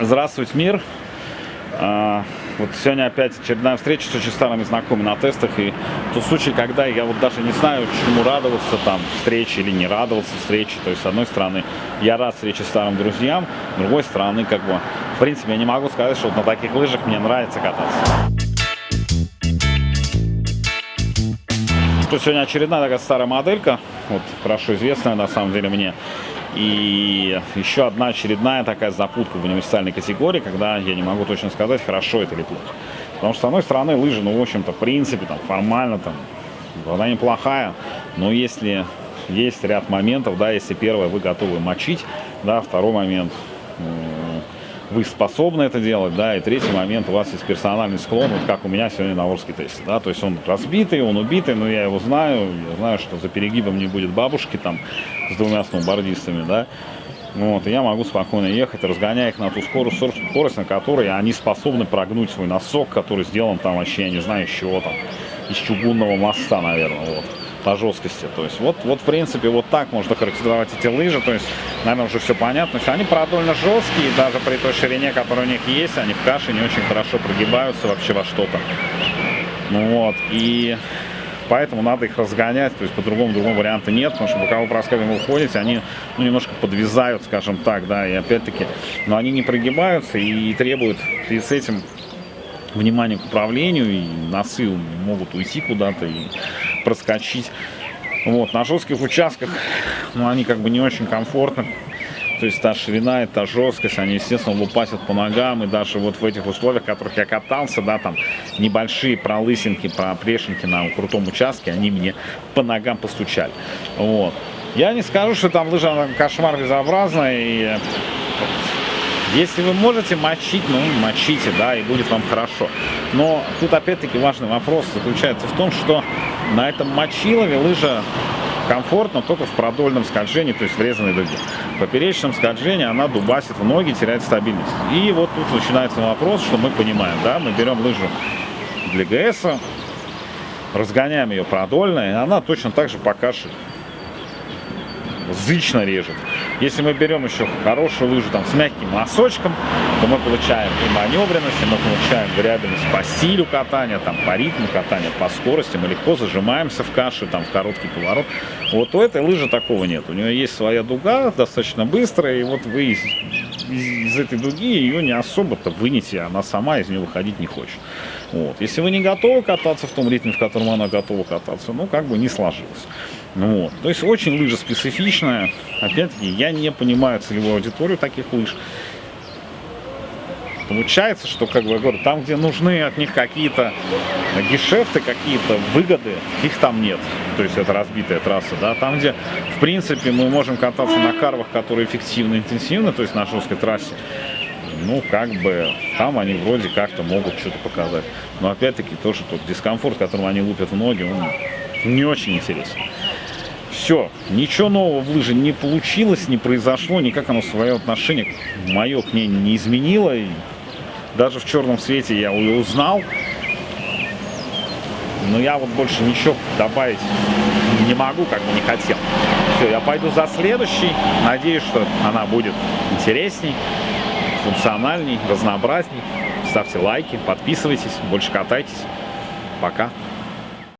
Здравствуйте, мир! А, вот сегодня опять очередная встреча с очень старыми знакомыми на тестах. И тот случай, когда я вот даже не знаю, чему радоваться там встрече или не радоваться встрече. То есть, с одной стороны, я рад встрече старым друзьям, с другой стороны, как бы, в принципе, я не могу сказать, что вот на таких лыжах мне нравится кататься. Что сегодня очередная такая старая моделька, вот хорошо известная на самом деле мне. И еще одна очередная такая запутка в универсальной категории, когда я не могу точно сказать, хорошо это или плохо. Потому что, с одной стороны, лыжи, ну, в общем-то, в принципе, там, формально, там, она неплохая, но если есть ряд моментов, да, если первое, вы готовы мочить, да, второй момент, вы способны это делать, да, и третий момент, у вас есть персональный склон, вот как у меня сегодня на Орске тесте, да, то есть он разбитый, он убитый, но я его знаю, я знаю, что за перегибом не будет бабушки там с двумя сноубордистами, да, вот, и я могу спокойно ехать, разгоняя их на ту скорость, скорость, на которой они способны прогнуть свой носок, который сделан там вообще, я не знаю, из чего там, из чугунного моста, наверное, вот по жесткости. То есть вот, вот в принципе вот так можно характеризовать эти лыжи. То есть, наверное, уже все понятно. Что они продольно жесткие, даже при той ширине, которая у них есть, они в каше не очень хорошо прогибаются вообще во что-то. Ну вот, и поэтому надо их разгонять, то есть по-другому другого варианта нет, потому что боковой проскальзываем вы уходите, они ну, немножко подвязают, скажем так, да, и опять-таки, но они не прогибаются и требуют и с этим внимание к управлению, и носы могут уйти куда-то и проскочить. Вот, на жестких участках, ну, они как бы не очень комфортны. То есть та ширина и та жесткость, они, естественно, лупасят по ногам. И даже вот в этих условиях, в которых я катался, да, там небольшие пролысинки, проплешинки на крутом участке, они мне по ногам постучали. Вот. Я не скажу, что там лыжа кошмар безобразная. И если вы можете мочить, ну, мочите, да, и будет вам хорошо. Но тут опять-таки важный вопрос заключается в том, что на этом мочилове лыжа комфортно только в продольном скольжении, то есть врезанной дуге. В поперечном скольжении она дубасит в ноги, теряет стабильность. И вот тут начинается вопрос, что мы понимаем, да, мы берем лыжу для ГС, разгоняем ее продольно, и она точно так же по зычно режет. Если мы берем еще хорошую лыжу там, с мягким носочком, то мы получаем и маневренность, и мы получаем вариабельность по стилю катания, там, по ритму катания, по скорости. Мы легко зажимаемся в каше, там, в короткий поворот. Вот у этой лыжи такого нет. У нее есть своя дуга, достаточно быстрая, и вот вы из, из, из этой дуги ее не особо-то вынете, она сама из нее выходить не хочет. Вот. Если вы не готовы кататься в том ритме, в котором она готова кататься, ну, как бы не сложилось. Ну, вот. То есть очень лыжа специфичная. Опять-таки, я не понимаю целевую аудиторию таких лыж. Получается, что, как бы я говорю, там, где нужны от них какие-то гешефты, какие-то выгоды, их там нет. То есть это разбитая трасса, да. Там, где, в принципе, мы можем кататься на карвах, которые эффективно, интенсивно, то есть на жесткой трассе, ну, как бы, там они вроде как-то могут что-то показать. Но опять-таки тоже тот дискомфорт, которым они лупят в ноги, он не очень интересен. Все, ничего нового в лыже не получилось, не произошло, никак оно свое отношение мое к ней не изменило. И даже в черном свете я ее узнал. Но я вот больше ничего добавить не могу, как бы не хотел. Все, я пойду за следующей. Надеюсь, что она будет интересней функциональней, разнообразней. Ставьте лайки, подписывайтесь, больше катайтесь. Пока.